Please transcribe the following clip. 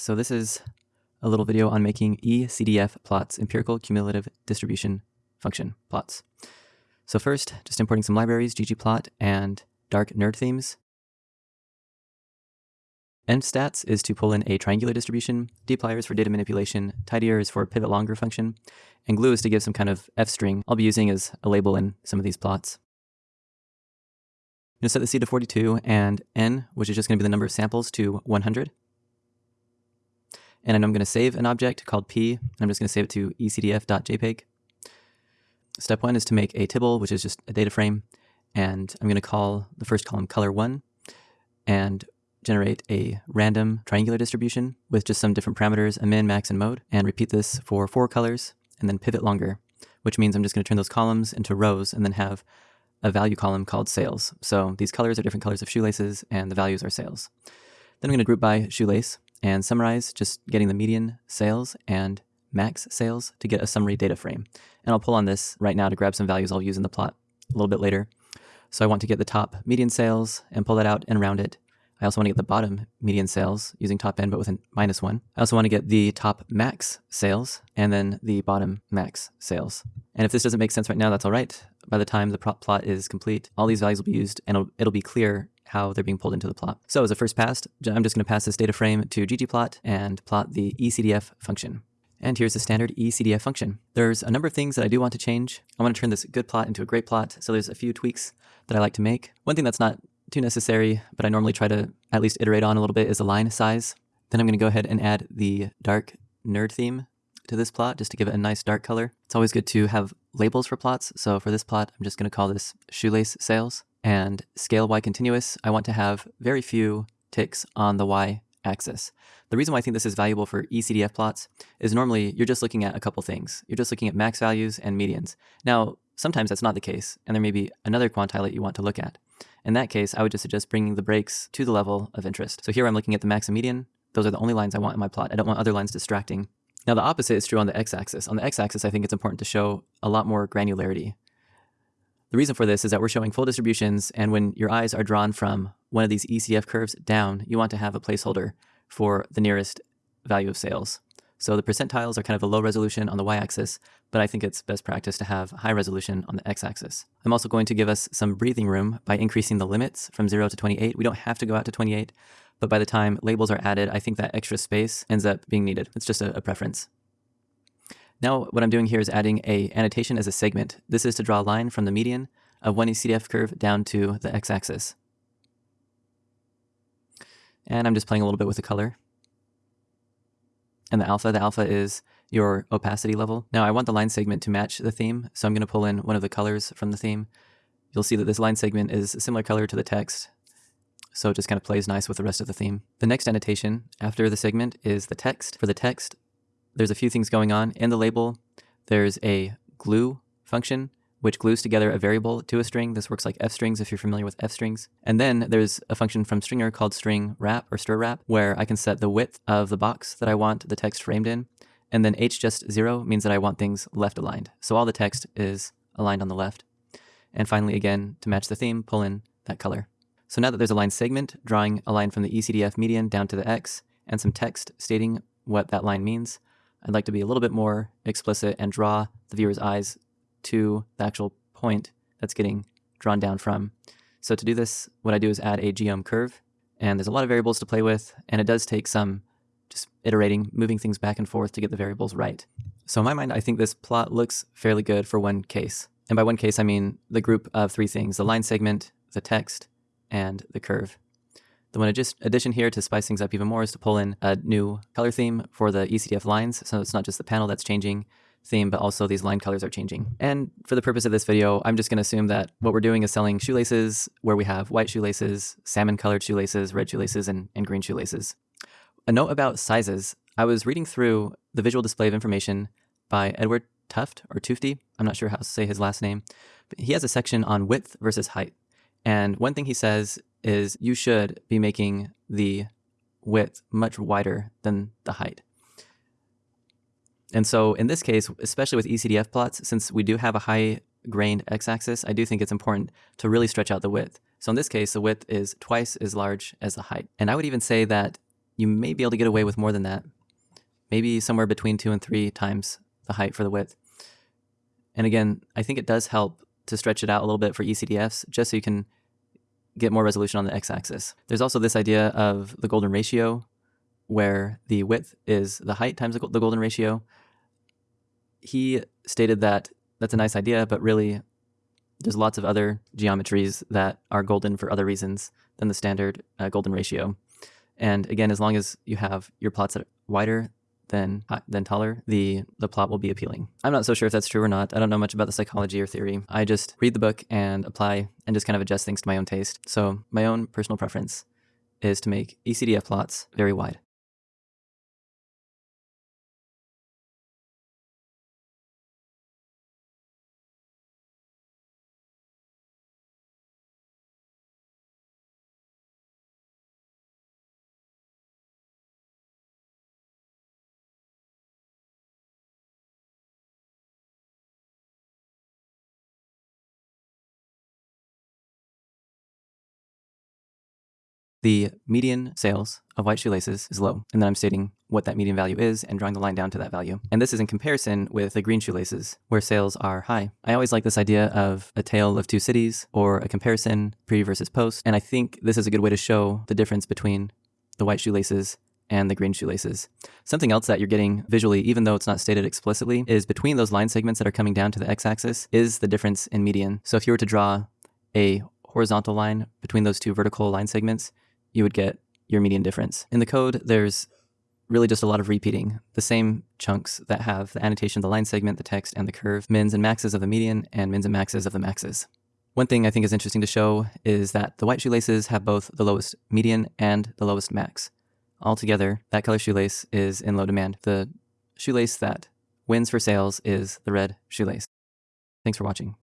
so this is a little video on making eCDF plots, empirical cumulative distribution function plots. So first, just importing some libraries, ggplot and dark nerd themes. EnvStats is to pull in a triangular distribution, dplyr is for data manipulation, tidyr is for pivot longer function, and glue is to give some kind of f string I'll be using as a label in some of these plots. I'm going to set the seed to 42 and n, which is just going to be the number of samples, to 100. And I'm going to save an object called p. I'm just going to save it to ecdf.jpg. Step one is to make a tibble, which is just a data frame. And I'm going to call the first column color1 and generate a random triangular distribution with just some different parameters, a min, max, and mode, and repeat this for four colors, and then pivot longer, which means I'm just going to turn those columns into rows and then have a value column called sales. So these colors are different colors of shoelaces, and the values are sales. Then I'm going to group by shoelace, and summarize just getting the median sales and max sales to get a summary data frame. And I'll pull on this right now to grab some values I'll use in the plot a little bit later. So I want to get the top median sales and pull that out and round it. I also want to get the bottom median sales using top n but with a minus one. I also want to get the top max sales and then the bottom max sales. And if this doesn't make sense right now, that's all right. By the time the plot is complete, all these values will be used and it'll, it'll be clear how they're being pulled into the plot. So as a first pass, I'm just going to pass this data frame to ggplot and plot the ecdf function. And here's the standard ecdf function. There's a number of things that I do want to change. I want to turn this good plot into a great plot, so there's a few tweaks that I like to make. One thing that's not too necessary, but I normally try to at least iterate on a little bit is the line size. Then I'm going to go ahead and add the dark nerd theme to this plot just to give it a nice dark color. It's always good to have labels for plots, so for this plot, I'm just going to call this shoelace sales and scale y continuous, I want to have very few ticks on the y axis. The reason why I think this is valuable for eCDF plots is normally you're just looking at a couple things. You're just looking at max values and medians. Now, sometimes that's not the case, and there may be another quantile that you want to look at. In that case, I would just suggest bringing the breaks to the level of interest. So here I'm looking at the max and median. Those are the only lines I want in my plot. I don't want other lines distracting. Now the opposite is true on the x-axis. On the x-axis, I think it's important to show a lot more granularity. The reason for this is that we're showing full distributions, and when your eyes are drawn from one of these ECDF curves down, you want to have a placeholder for the nearest value of sales. So the percentiles are kind of a low resolution on the y-axis, but I think it's best practice to have high resolution on the x-axis. I'm also going to give us some breathing room by increasing the limits from 0 to 28. We don't have to go out to 28, but by the time labels are added, I think that extra space ends up being needed. It's just a, a preference. Now what I'm doing here is adding a annotation as a segment. This is to draw a line from the median of one ECDF curve down to the x-axis. And I'm just playing a little bit with the color. And the alpha, the alpha is your opacity level. Now I want the line segment to match the theme, so I'm going to pull in one of the colors from the theme. You'll see that this line segment is a similar color to the text, so it just kind of plays nice with the rest of the theme. The next annotation after the segment is the text. For the text, there's a few things going on. In the label, there's a glue function, which glues together a variable to a string. This works like f strings if you're familiar with f strings. And then there's a function from stringr called string wrap or stir wrap, where I can set the width of the box that I want the text framed in. And then h just zero means that I want things left aligned. So all the text is aligned on the left. And finally, again, to match the theme, pull in that color. So now that there's a line segment drawing a line from the ECDF median down to the X and some text stating what that line means, I'd like to be a little bit more explicit and draw the viewer's eyes to the actual point that's getting drawn down from. So to do this, what I do is add a geom curve, and there's a lot of variables to play with, and it does take some just iterating, moving things back and forth to get the variables right. So in my mind, I think this plot looks fairly good for one case. And by one case, I mean the group of three things, the line segment, the text, and the curve. The one addition here to spice things up even more is to pull in a new color theme for the ECDF lines. So it's not just the panel that's changing theme, but also these line colors are changing. And for the purpose of this video, I'm just going to assume that what we're doing is selling shoelaces where we have white shoelaces, salmon colored shoelaces, red shoelaces, and, and green shoelaces. A note about sizes. I was reading through the visual display of information by Edward Tuft or Tufty. I'm not sure how to say his last name. But he has a section on width versus height. And one thing he says is you should be making the width much wider than the height. And so in this case, especially with ECDF plots, since we do have a high grained x-axis, I do think it's important to really stretch out the width. So in this case, the width is twice as large as the height. And I would even say that you may be able to get away with more than that. Maybe somewhere between two and three times the height for the width. And again, I think it does help to stretch it out a little bit for ECDFs, just so you can get more resolution on the x-axis. There's also this idea of the golden ratio, where the width is the height times the golden ratio. He stated that that's a nice idea, but really there's lots of other geometries that are golden for other reasons than the standard uh, golden ratio. And again, as long as you have your plots that are wider than, uh, than taller, the, the plot will be appealing. I'm not so sure if that's true or not. I don't know much about the psychology or theory. I just read the book and apply and just kind of adjust things to my own taste. So my own personal preference is to make ECDF plots very wide. The median sales of white shoelaces is low, and then I'm stating what that median value is and drawing the line down to that value. And this is in comparison with the green shoelaces, where sales are high. I always like this idea of a tale of two cities or a comparison, pre versus post, and I think this is a good way to show the difference between the white shoelaces and the green shoelaces. Something else that you're getting visually, even though it's not stated explicitly, is between those line segments that are coming down to the x-axis is the difference in median. So if you were to draw a horizontal line between those two vertical line segments, you would get your median difference. In the code, there's really just a lot of repeating the same chunks that have the annotation, the line segment, the text, and the curve, mins and maxes of the median, and mins and maxes of the maxes. One thing I think is interesting to show is that the white shoelaces have both the lowest median and the lowest max. Altogether, that color shoelace is in low demand. The shoelace that wins for sales is the red shoelace. Thanks for watching.